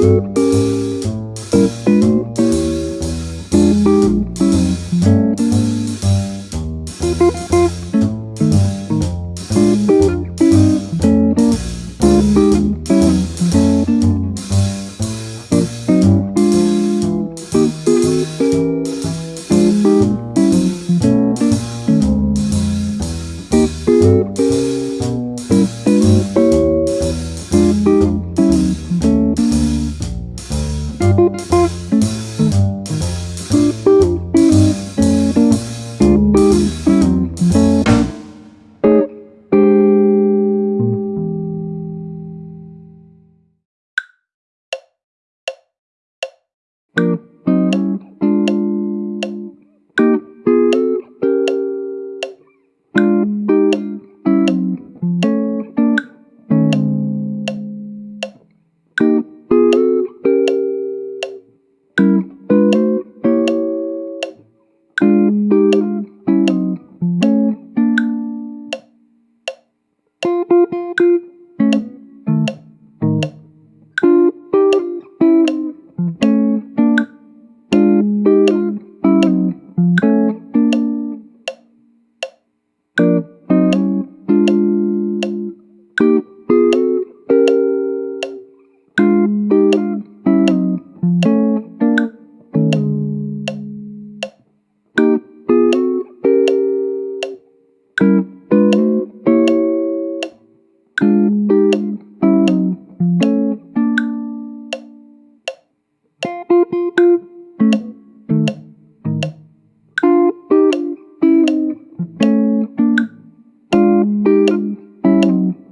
you